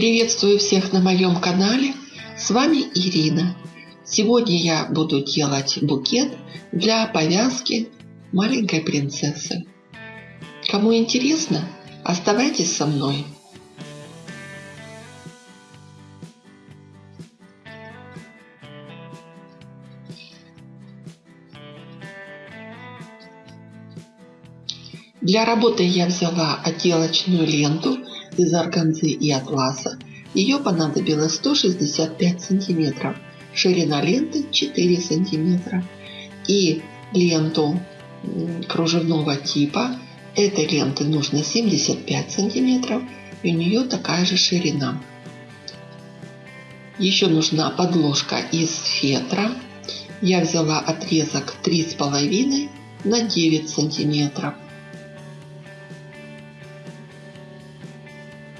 Приветствую всех на моем канале. С вами Ирина. Сегодня я буду делать букет для повязки маленькой принцессы. Кому интересно, оставайтесь со мной. Для работы я взяла отделочную ленту из органзы и атласа. Ее понадобилось 165 сантиметров. Ширина ленты 4 сантиметра. И ленту кружевного типа. Этой ленты нужно 75 сантиметров. И у нее такая же ширина. Еще нужна подложка из фетра. Я взяла отрезок 3,5 на 9 сантиметров.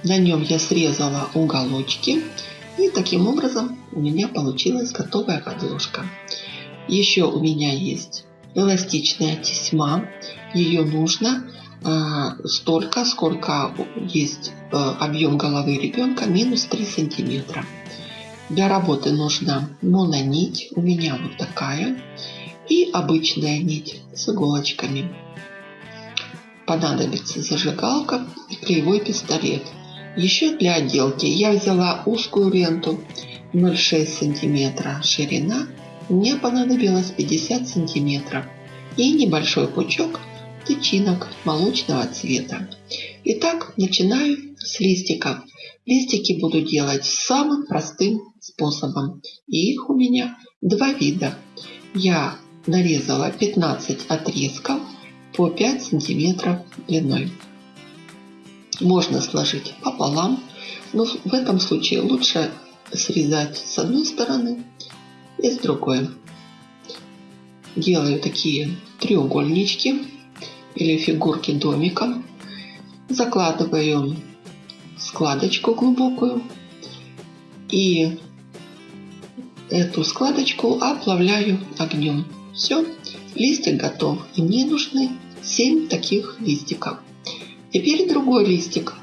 На нем я срезала уголочки. И таким образом у меня получилась готовая подложка. Еще у меня есть эластичная тесьма. Ее нужно э, столько, сколько есть э, объем головы ребенка, минус 3 сантиметра. Для работы нужна мононить, у меня вот такая, и обычная нить с иголочками. Понадобится зажигалка и клеевой пистолет – еще для отделки я взяла узкую ленту 0,6 сантиметра ширина. Мне понадобилось 50 сантиметров и небольшой пучок тычинок молочного цвета. Итак, начинаю с листиков. Листики буду делать самым простым способом. И их у меня два вида. Я нарезала 15 отрезков по 5 сантиметров длиной можно сложить пополам, но в этом случае лучше срезать с одной стороны и с другой. Делаю такие треугольнички или фигурки домиком. Закладываю складочку глубокую и эту складочку оплавляю огнем. Все, листик готов. Мне нужны 7 таких листиков. Теперь другой листик.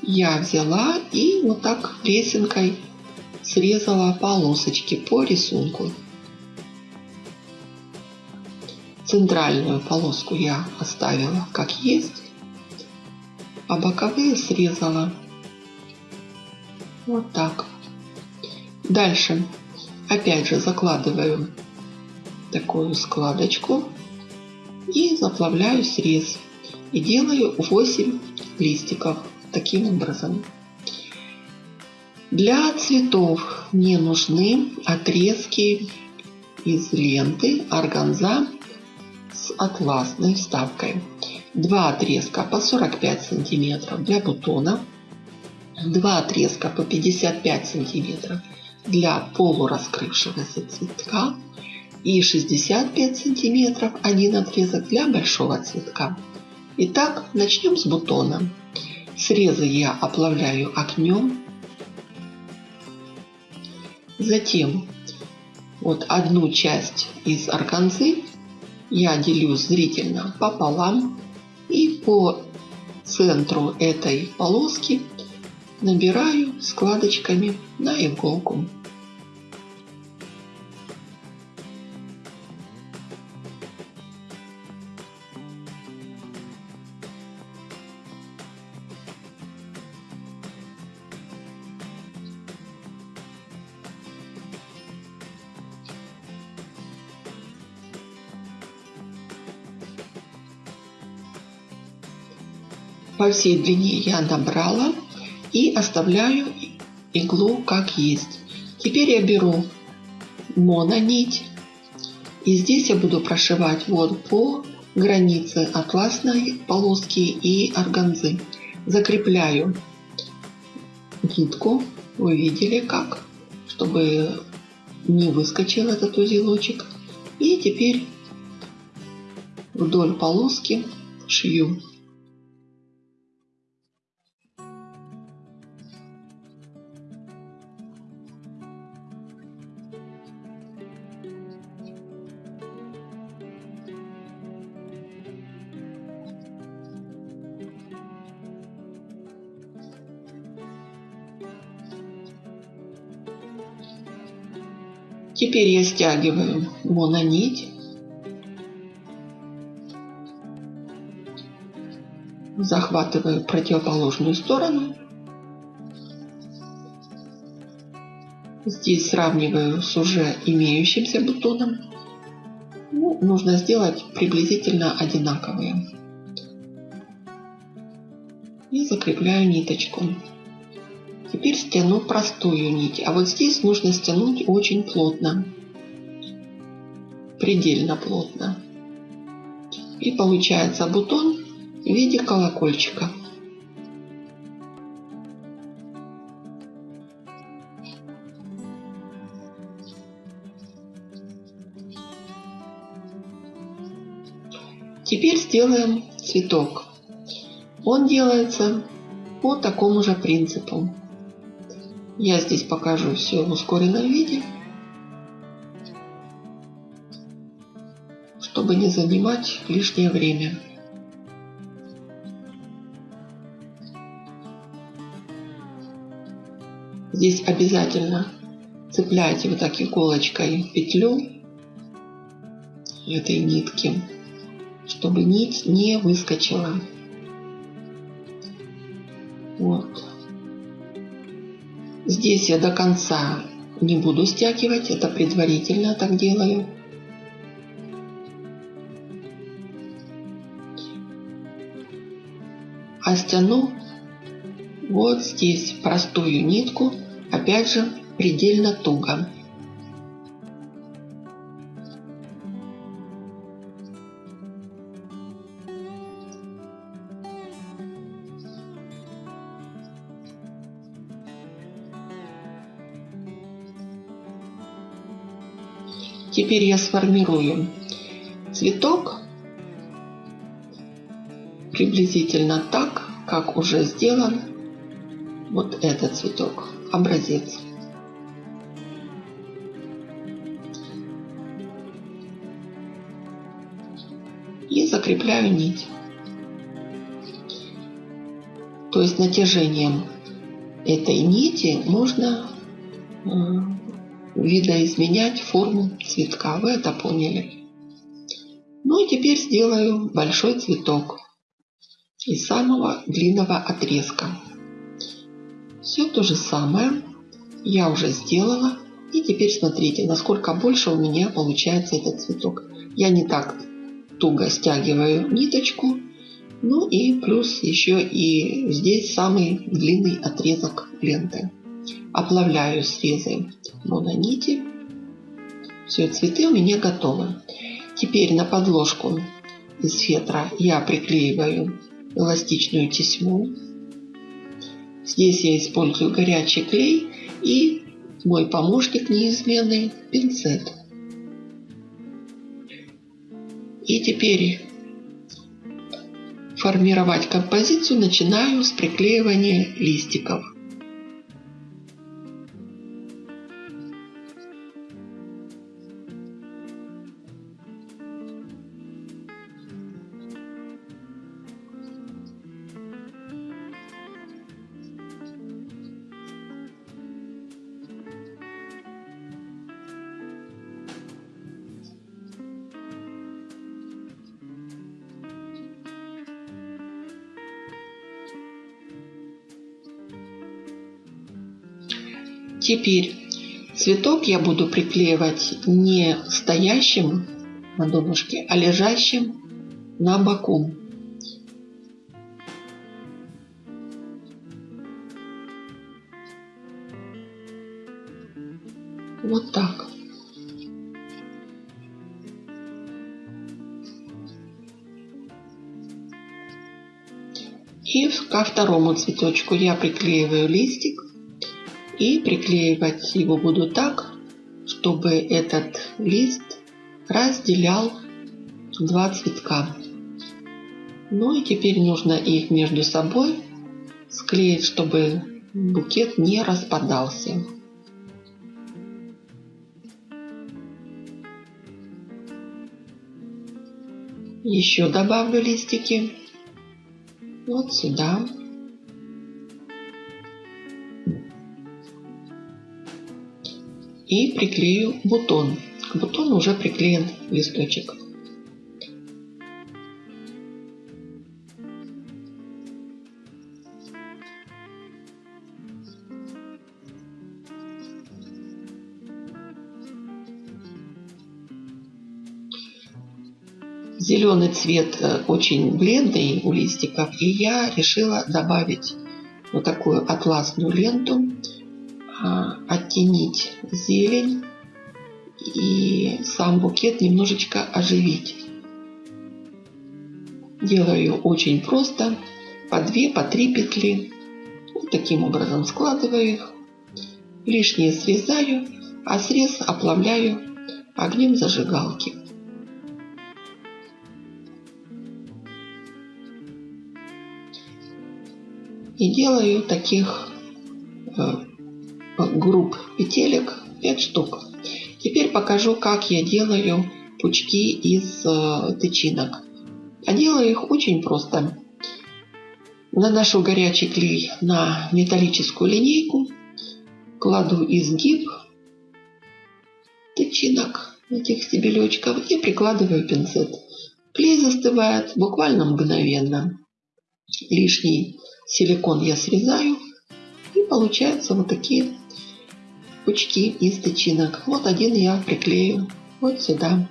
Я взяла и вот так лесенкой срезала полосочки по рисунку. Центральную полоску я оставила как есть, а боковые срезала вот так. Дальше опять же закладываю такую складочку и заплавляю срез и делаю 8 листиков таким образом. Для цветов мне нужны отрезки из ленты органза с атласной вставкой. Два отрезка по 45 сантиметров для бутона, два отрезка по 55 сантиметров для полураскрывшегося цветка и 65 сантиметров один отрезок для большого цветка. Итак, начнем с бутона. Срезы я оплавляю огнем. Затем вот одну часть из органзы я делю зрительно пополам и по центру этой полоски набираю складочками на иголку. По всей длине я набрала и оставляю иглу как есть. Теперь я беру мононить и здесь я буду прошивать вот по границе атласной полоски и органзы. Закрепляю нитку, вы видели как, чтобы не выскочил этот узелочек. И теперь вдоль полоски шью. Теперь я стягиваю мононить. Захватываю противоположную сторону. Здесь сравниваю с уже имеющимся бутоном. Ну, нужно сделать приблизительно одинаковые. И закрепляю ниточку. Теперь стяну простую нить. А вот здесь нужно стянуть очень плотно. Предельно плотно. И получается бутон в виде колокольчика. Теперь сделаем цветок. Он делается по такому же принципу. Я здесь покажу все в ускоренном виде, чтобы не занимать лишнее время. Здесь обязательно цепляйте вот так иголочкой петлю этой нитки, чтобы нить не выскочила. Вот. Здесь я до конца не буду стягивать, это предварительно так делаю. А стяну вот здесь простую нитку, опять же предельно туго. Теперь я сформирую цветок приблизительно так, как уже сделан вот этот цветок, образец. И закрепляю нить. То есть натяжением этой нити можно видоизменять форму цветка. Вы это поняли. Ну и теперь сделаю большой цветок из самого длинного отрезка. Все то же самое я уже сделала. И теперь смотрите, насколько больше у меня получается этот цветок. Я не так туго стягиваю ниточку. Ну и плюс еще и здесь самый длинный отрезок ленты оплавляю срезы мононити. Все, цветы у меня готовы. Теперь на подложку из фетра я приклеиваю эластичную тесьму. Здесь я использую горячий клей и мой помощник неизменный пинцет. И теперь формировать композицию начинаю с приклеивания листиков. Теперь цветок я буду приклеивать не стоящим на донышке, а лежащим на боку. Вот так. И ко второму цветочку я приклеиваю листик. И приклеивать его буду так, чтобы этот лист разделял два цветка. Ну и теперь нужно их между собой склеить, чтобы букет не распадался. Еще добавлю листики вот сюда. И приклею бутон. К бутону уже приклеен листочек. Зеленый цвет э, очень бледный у листиков, и я решила добавить вот такую атласную ленту, а, оттенить зелень и сам букет немножечко оживить. Делаю очень просто, по 2, по 3 петли. Вот таким образом складываю их. Лишнее срезаю, а срез оплавляю огнем зажигалки. И делаю таких э, групп петелек 5 штук. Теперь покажу, как я делаю пучки из э, тычинок. А делаю их очень просто. Наношу горячий клей на металлическую линейку, кладу изгиб тычинок этих стебелечков и прикладываю пинцет. Клей застывает буквально мгновенно. Лишний силикон я срезаю и получаются вот такие пучки из тычинок. Вот один я приклею вот сюда.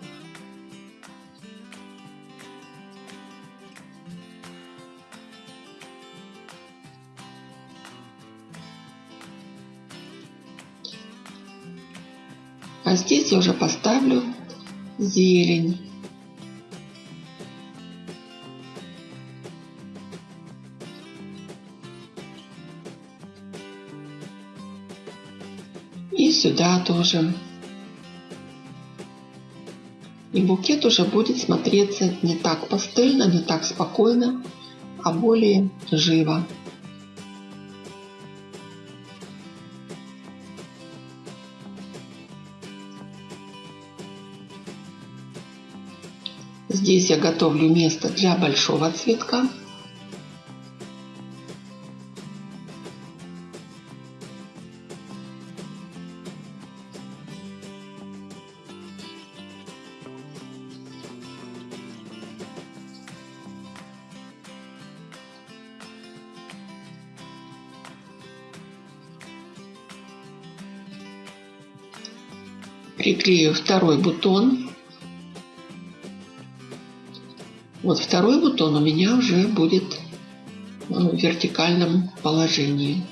А здесь я уже поставлю зелень. Сюда тоже. И букет уже будет смотреться не так пастельно, не так спокойно, а более живо. Здесь я готовлю место для большого цветка. Приклею второй бутон. Вот второй бутон у меня уже будет в вертикальном положении.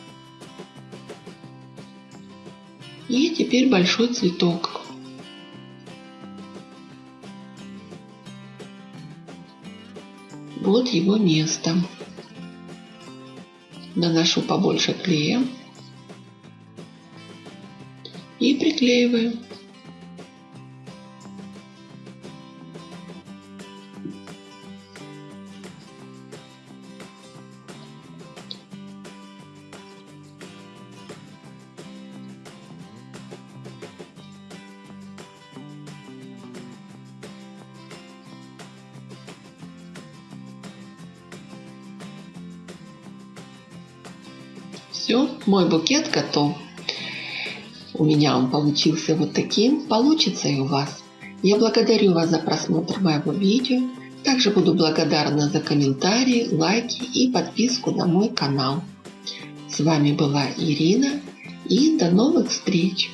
И теперь большой цветок. Вот его место. Наношу побольше клея и приклеиваю. Все, мой букет готов. У меня он получился вот таким, получится и у вас. Я благодарю вас за просмотр моего видео. Также буду благодарна за комментарии, лайки и подписку на мой канал. С вами была Ирина и до новых встреч!